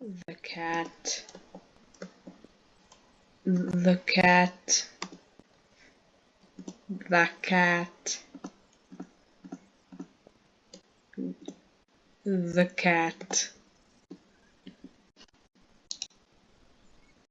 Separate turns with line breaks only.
the cat. The cat. The cat. The cat.